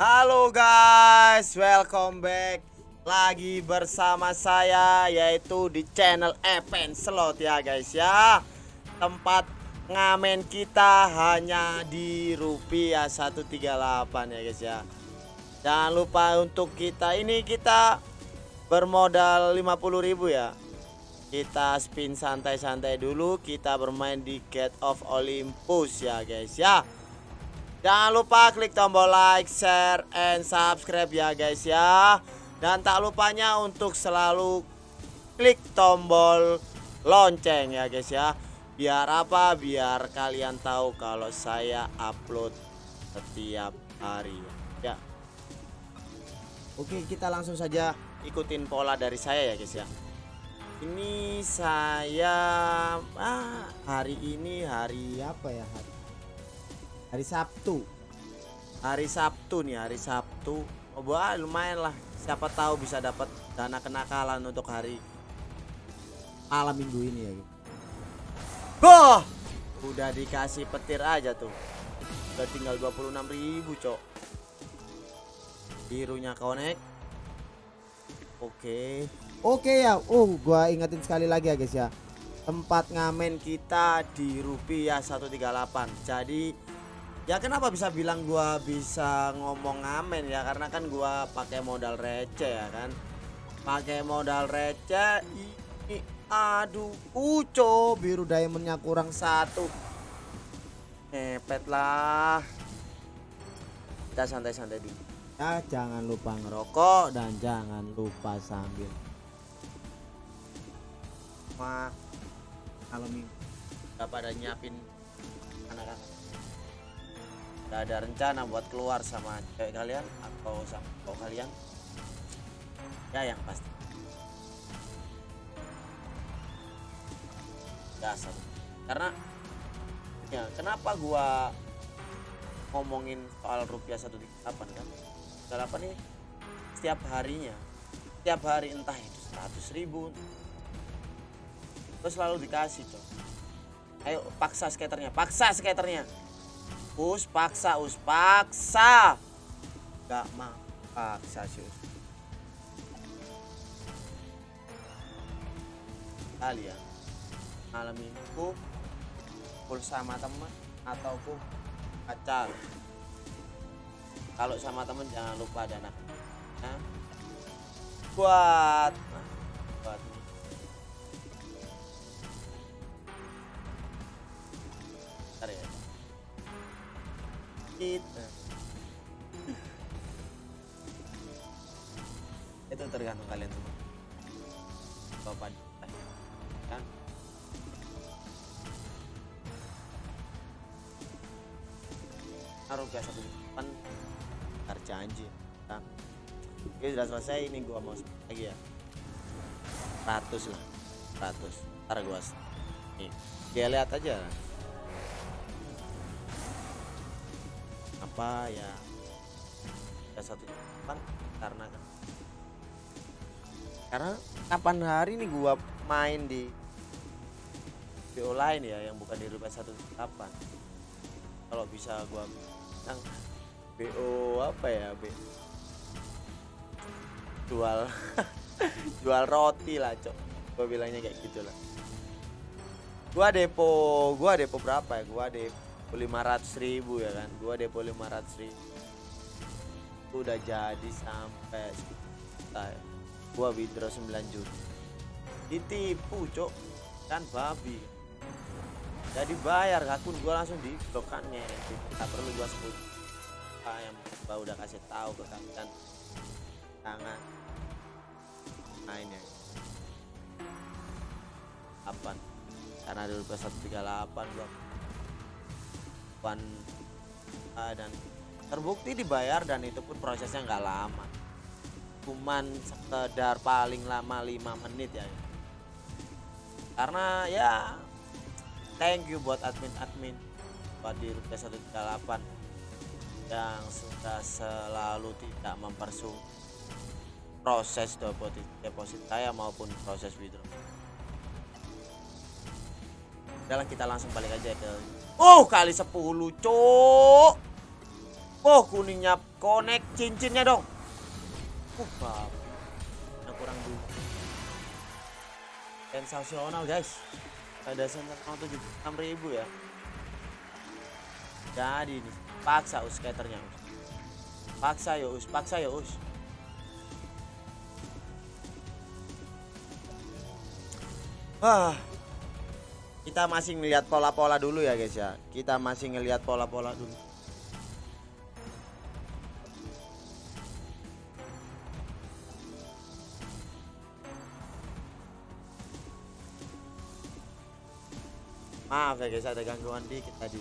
Halo guys, welcome back lagi bersama saya yaitu di channel Epen Slot ya guys ya. Tempat ngamen kita hanya di rupiah 138 ya guys ya. Jangan lupa untuk kita ini kita bermodal 50.000 ya. Kita spin santai-santai dulu, kita bermain di Gate of Olympus ya guys ya. Jangan lupa klik tombol like, share, and subscribe ya guys ya. Dan tak lupanya untuk selalu klik tombol lonceng ya guys ya. Biar apa? Biar kalian tahu kalau saya upload setiap hari ya. Oke kita langsung saja ikutin pola dari saya ya guys ya. Ini saya ah, hari ini hari apa ya? Hari hari Sabtu. Hari Sabtu nih hari Sabtu. Oh wah lumayan lah. Siapa tahu bisa dapat dana kenakalan untuk hari malam minggu ini ya. Boh, udah dikasih petir aja tuh. Udah tinggal 26.000 cok. Birunya connect. Oke. Oke ya. Oh gua ingetin sekali lagi ya guys ya. Tempat ngamen kita di rupiah 138 jadi ya kenapa bisa bilang gua bisa ngomong ngamen ya? Karena kan gua pakai modal receh ya kan? Pakai modal receh ini aduh uco biru diamondnya kurang satu. Ngepet lah. Kita santai-santai dulu. Ya jangan lupa ngerokok dan jangan lupa sambil ma. Kalau minggu pada nyiapin anak-anak Gak ada rencana buat keluar sama cewek kalian atau sama cowok kalian? Ya yang pasti. Dasar karena ya kenapa gua ngomongin soal rupiah 138 kan? 138 ini setiap harinya setiap hari entah itu 100 ribu terus selalu dikasih coy ayo paksa skaternya paksa skaternya us paksa us paksa. Gak mau paksa sih us kalian malam minggu full sama teman ataupun pacar? Kalau sama temen jangan lupa dana. Nah, buat nah, buat Bentar ya kita itu tergantung kalian semua. Bapak kan? Ke satu depan ntar janji kan? Oke sudah selesai ini gua mau lagi ya. 100 lah 100 ntar gua nih dia lihat aja apa ya. Ya satu depan karena kan. Karena kapan hari nih gua main di BO lain ya yang bukan di rupiah satu kapan? Kalau bisa gua yang BO apa ya B jual jual roti lah cok. Gua bilangnya kayak gitulah. Gua depo gua depo berapa ya? Gua depo 500 ribu ya kan? Gua depo 500 ribu. Udah jadi sampai ya. gua withdraw 9 juta. Ditipu cok kan babi. Jadi bayar akun gua langsung di blokannya tak perlu gua sebut apa yang gua udah kasih tahu ke kalian jangan main ya apa karena dulu ke 138 gua pan ah, dan terbukti dibayar dan itu pun prosesnya nggak lama cuman sekedar paling lama 5 menit ya karena ya thank you buat admin-admin buat di rupiah 138 yang sudah selalu tidak mempersulit proses deposit saya maupun proses withdraw. Udah kita langsung balik aja ke Oh kali 10 cok Oh kuningnya connect cincinnya dong. Uh. Nah, kurang dulu. Sensasional guys. Ada sensasional ribu ya. Jadi ini paksa us skaternya. Paksa yo us, paksa yo us. Ah, kita masih ngelihat pola-pola dulu ya guys ya. Kita masih ngelihat pola-pola dulu. Maaf ya guys ada gangguan dikit tadi.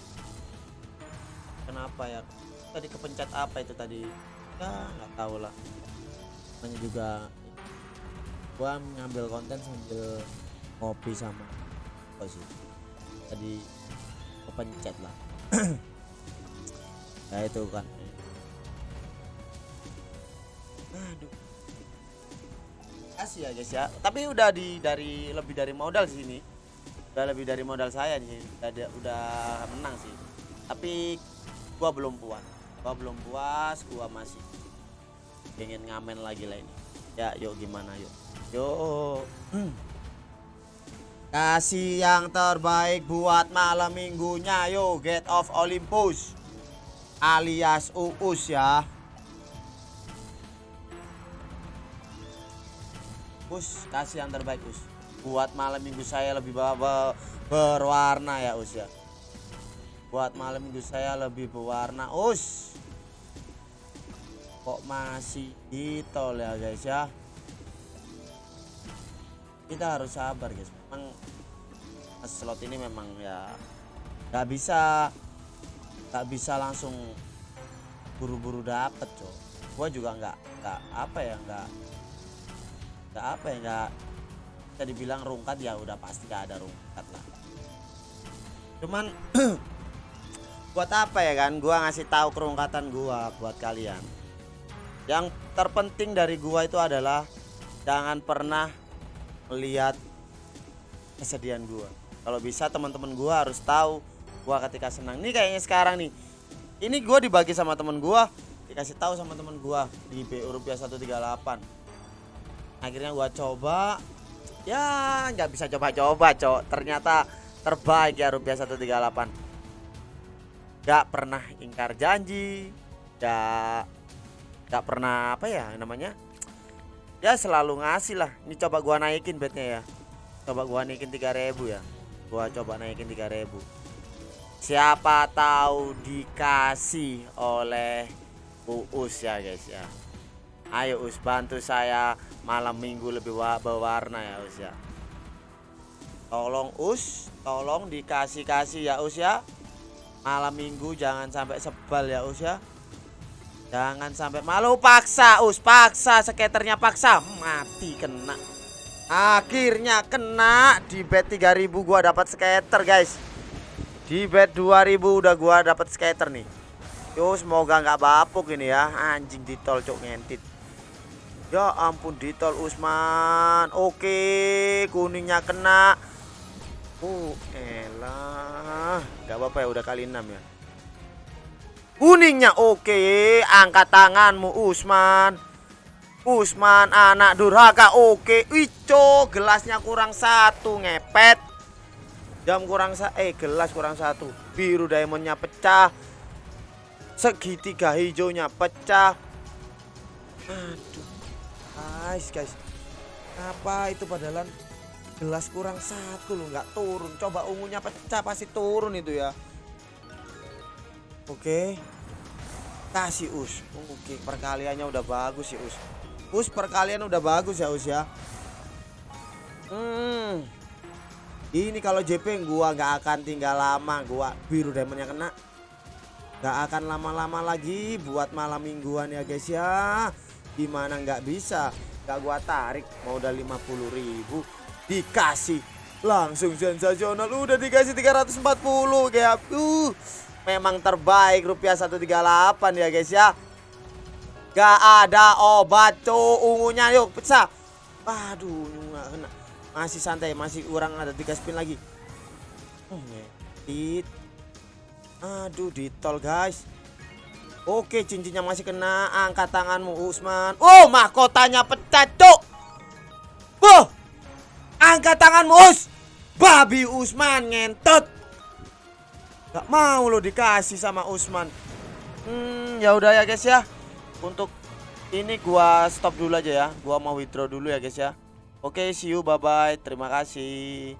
Kenapa ya? Tadi kepencet apa itu tadi? Ya nggak tahu lah. Namanya juga gua ngambil konten sambil ngopi sama apa sih? Tadi kepencet lah. ya itu kan. Aduh. Kasih ya guys ya. Tapi udah di dari lebih dari modal sini udah lebih dari modal saya nih udah udah menang sih tapi gua belum puas gua belum puas gua masih pengen ngamen lagi lah ini ya yuk gimana yuk yuk kasih yang terbaik buat malam minggunya yuk get of Olympus. Alias Uus ya. Us kasih yang terbaik Us buat malam minggu saya lebih berwarna ya us ya. Buat malam minggu saya lebih berwarna us kok masih ditol ya guys ya? Kita harus sabar guys. Memang slot ini memang ya nggak bisa nggak bisa langsung buru-buru dapet cok gua juga nggak nggak apa ya nggak nggak apa ya nggak bisa dibilang rungkat ya udah pasti gak ada rungkat lah. Cuman buat apa ya kan gua ngasih tahu kerungkatan gua buat kalian. Yang terpenting dari gua itu adalah jangan pernah melihat kesedihan gua kalau bisa teman-teman gua harus tahu gua ketika senang. Ini kayaknya sekarang nih. Ini gua dibagi sama temen gua dikasih tahu sama temen gua di BU rupiah 138 akhirnya gua coba. Ya nggak bisa coba-coba cok. Ternyata terbaik ya rupiah 138 nggak pernah ingkar janji nggak nggak pernah apa ya namanya? Ya selalu ngasih lah. Ini coba gua naikin bednya ya. Coba gua naikin 3000 ya gua coba naikin 3000 siapa tahu dikasih oleh Uus ya guys ya Ayo Us bantu saya malam minggu lebih berwarna ya Us ya. Tolong Us, tolong dikasih-kasih ya Us ya. Malam minggu jangan sampai sebal ya Us ya. Jangan sampai malu paksa Us, paksa skaternya paksa mati kena. Akhirnya kena di bet 3000 gua dapat skater guys. Di bet 2000 udah gua dapat skater nih. Yo semoga nggak bapuk ini ya anjing ditol cok ngentit Ya ampun ditol Usman. Oke, kuningnya kena. Oh, elah. Gak apa-apa ya udah kali 6 ya. Kuningnya oke, angkat tanganmu Usman. Usman anak durhaka oke. Ico, gelasnya kurang satu ngepet. Jam kurang sa eh gelas kurang satu. Biru diamondnya pecah. Segitiga hijaunya pecah. Aduh guys guys apa itu padahal gelas kurang satu loh nggak turun coba ungunya pecah pasti turun itu ya oke kasih us oke perkaliannya udah bagus ya us us perkalian udah bagus ya us ya. Hmm. Ini kalau JP gua nggak akan tinggal lama gua biru diamondnya kena. Nggak akan lama-lama lagi buat malam mingguan ya guys ya. Gimana nggak bisa? Gak gua tarik modal 50 ribu. Dikasih langsung sensasional. Udah dikasih 340 kayak uh memang terbaik rupiah 138 ya guys ya gak ada obat cowok ungunya yuk pecah aduh nggak kena masih santai masih kurang ada tiga spin lagi hmm, aduh ditol guys Oke, cincinnya masih kena. Angkat tanganmu, Usman. Oh, mahkotanya pecah, cuk. Boh. Angkat tanganmu, Us. Babi Usman ngentot. Gak mau lo dikasih sama Usman. Hmm, ya udah ya guys ya. Untuk ini gua stop dulu aja ya. Gua mau withdraw dulu ya guys ya. Oke, see you bye bye. Terima kasih.